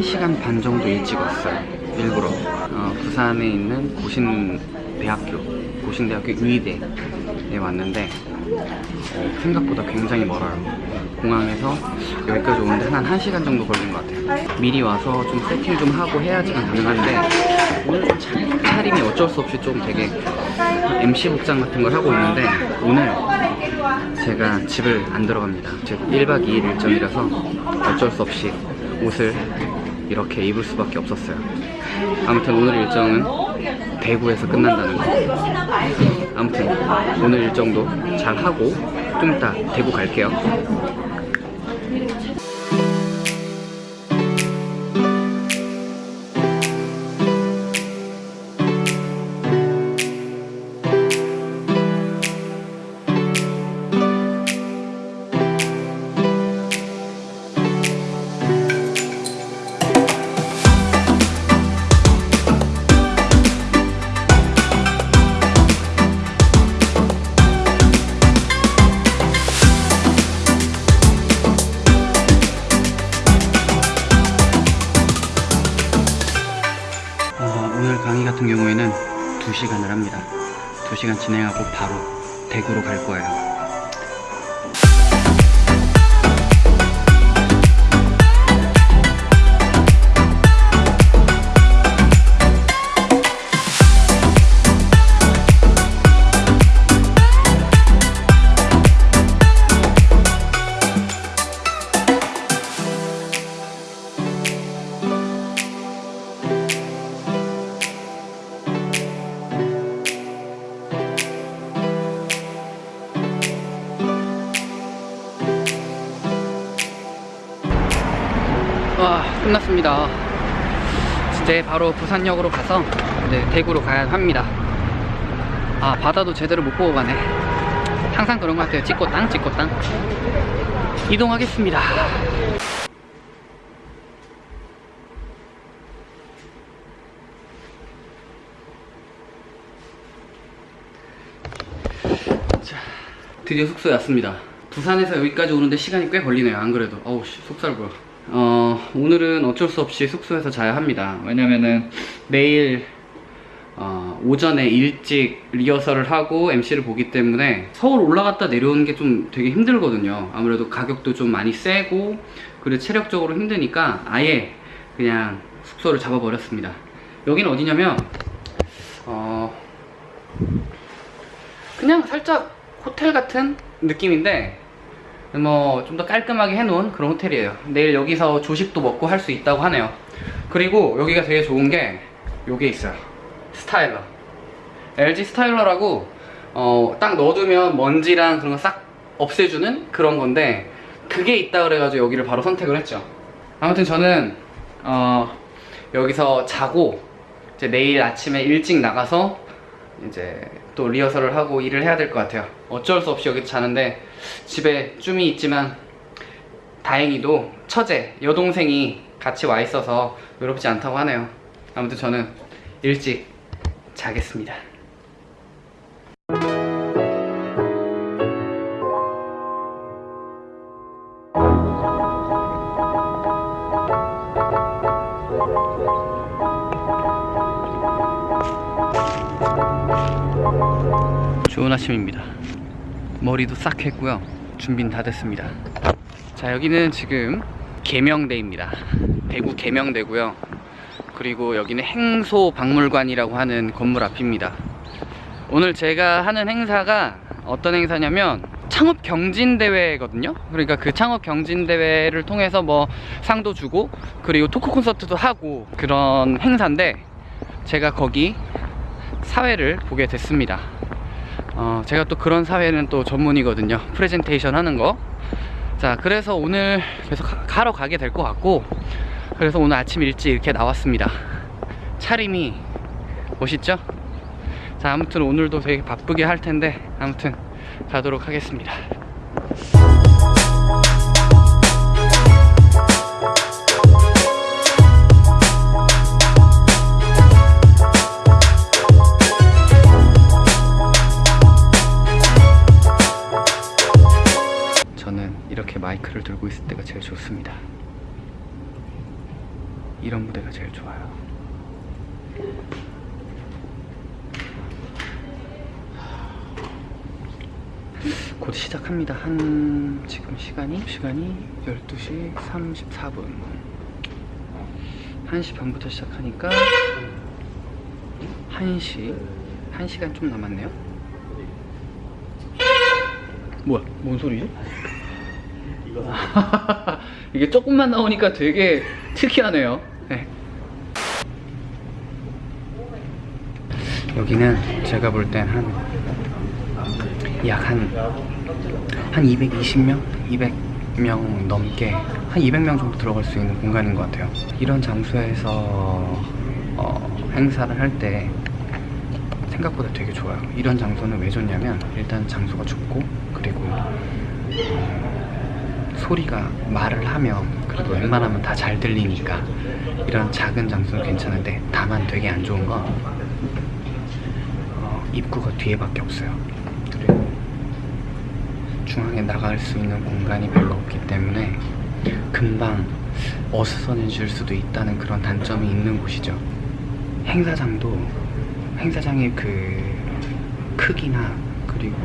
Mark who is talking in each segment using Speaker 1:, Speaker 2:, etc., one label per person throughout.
Speaker 1: 1시간 반 정도 일찍 왔어요. 일부러. 어, 부산에 있는 고신대학교, 고신대학교 의대에 왔는데 어, 생각보다 굉장히 멀어요. 공항에서 여기까지 오는데 한 1시간 정도 걸린 것 같아요. 미리 와서 좀 세팅 좀 하고 해야지만 가능한데 오늘 좀 차- 차림이 어쩔 수 없이 좀 되게 MC 복장 같은 걸 하고 있는데 오늘 제가 집을 안 들어갑니다. 즉 1박 2일 일정이라서 어쩔 수 없이 옷을 이렇게 입을 수밖에 없었어요. 아무튼 오늘 일정은 대구에서 끝난다는 거. 아무튼 오늘 일정도 잘 하고 좀 이따 대구 갈게요. 2시간 진행하고 바로 대구로 갈 거예요. 와 끝났습니다. 이제 바로 부산역으로 가서 이제 대구로 가야 합니다. 아 바다도 제대로 못 보고 가네. 항상 그런 것 같아요. 찍고 땅 찍고 땅. 이동하겠습니다. 자 드디어 숙소에 왔습니다. 부산에서 여기까지 오는데 시간이 꽤 걸리네요 안 그래도. 어우 씨 속살 보여 어 오늘은 어쩔 수 없이 숙소에서 자야 합니다. 왜냐면은 내일 어, 오전에 일찍 리허설을 하고 MC를 보기 때문에 서울 올라갔다 내려오는 게 좀 되게 힘들거든요. 아무래도 가격도 좀 많이 세고 그리고 체력적으로 힘드니까 아예 그냥 숙소를 잡아버렸습니다. 여기는 어디냐면 어 그냥 살짝 호텔 같은 느낌인데 뭐 좀 더 깔끔하게 해놓은 그런 호텔이에요. 내일 여기서 조식도 먹고 할 수 있다고 하네요. 그리고 여기가 되게 좋은 게 요게 있어요. 스타일러. LG 스타일러라고 어, 딱 넣어두면 먼지랑 그런 거 싹 없애주는 그런 건데 그게 있다 그래가지고 여기를 바로 선택을 했죠. 아무튼 저는 어, 여기서 자고 이제 내일 아침에 일찍 나가서 이제 또 리허설을 하고 일을 해야 될 것 같아요. 어쩔 수 없이 여기서 자는데 집에 쭈미 있지만 다행히도 처제, 여동생이 같이 와 있어서 외롭지 않다고 하네요. 아무튼 저는 일찍 자겠습니다. 아침입니다. 머리도 싹 했고요. 준비는 다 됐습니다. 자, 여기는 지금 계명대입니다. 대구 계명대고요. 그리고 여기는 행소박물관이라고 하는 건물 앞입니다. 오늘 제가 하는 행사가 어떤 행사냐면 창업 경진 대회거든요. 그러니까 그 창업 경진 대회를 통해서 뭐 상도 주고 그리고 토크 콘서트도 하고 그런 행사인데 제가 거기 사회를 보게 됐습니다. 어, 제가 또 그런 사회는 또 전문이거든요. 프레젠테이션 하는 거. 자, 그래서 오늘 계속 가- 가러 가게 될 것 같고, 그래서 오늘 아침 일찍 이렇게 나왔습니다. 차림이 멋있죠? 자, 아무튼 오늘도 되게 바쁘게 할 텐데, 아무튼 가도록 하겠습니다. 제일 좋아요. 곧 시작합니다. 한 지금 시간이 시간이 12시 34분. 1시 반부터 시작하니까 1시 1시간 좀 남았네요. 뭐야? 뭔 소리지? 이게 조금만 나오니까 되게 특이하네요. 네. 여기는 제가 볼 땐 한 약한 한 220명, 200명 넘게 한 200명 정도 들어갈 수 있는 공간인 것 같아요. 이런 장소에서 어, 행사를 할 때 생각보다 되게 좋아요. 이런 장소는 왜 좋냐면 일단 장소가 좁고 그리고 음, 소리가 말을 하면 그래도 웬만하면 다 잘 들리니까 이런 작은 장소는 괜찮은데 다만 되게 안 좋은 건 어, 입구가 뒤에밖에 없어요. 그리고 중앙에 나갈 수 있는 공간이 별로 없기 때문에 금방 어수선해질 수도 있다는 그런 단점이 있는 곳이죠. 행사장도 행사장의 그 크기나 그리고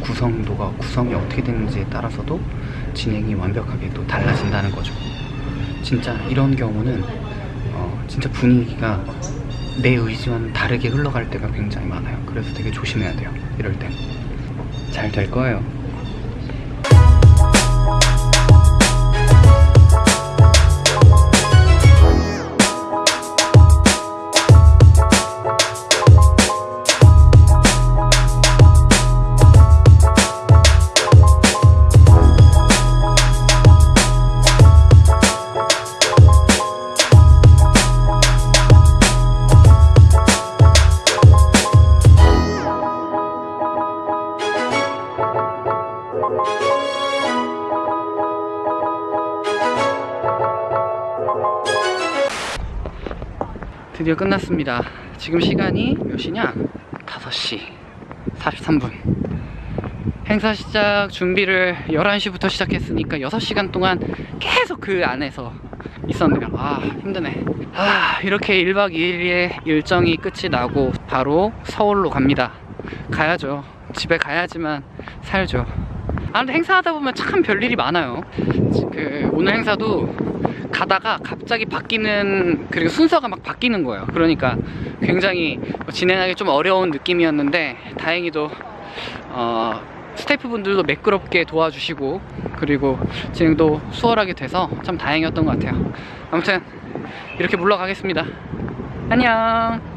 Speaker 1: 구성도가 구성이 어떻게 되는지에 따라서도 진행이 완벽하게 또 달라진다는 거죠. 진짜 이런 경우는 어, 진짜 분위기가 내 의지와는 다르게 흘러갈 때가 굉장히 많아요. 그래서 되게 조심해야 돼요. 이럴 땐. 잘될 거예요. 드디어 끝났습니다. 지금 시간이 몇 시냐? 5시 43분. 행사 시작 준비를 11시부터 시작했으니까 6시간 동안 계속 그 안에서 있었네요. 아, 힘드네. 아, 이렇게 1박 2일의 일정이 끝이 나고 바로 서울로 갑니다. 가야죠. 집에 가야지만 살죠. 아, 근데 행사하다 보면 참 별일이 많아요. 그, 오늘 행사도 가다가 갑자기 바뀌는 그리고 순서가 막 바뀌는 거예요. 그러니까 굉장히 진행하기 좀 어려운 느낌이었는데 다행히도 어, 스태프분들도 매끄럽게 도와주시고 그리고 진행도 수월하게 돼서 참 다행이었던 것 같아요. 아무튼 이렇게 물러가겠습니다. 안녕.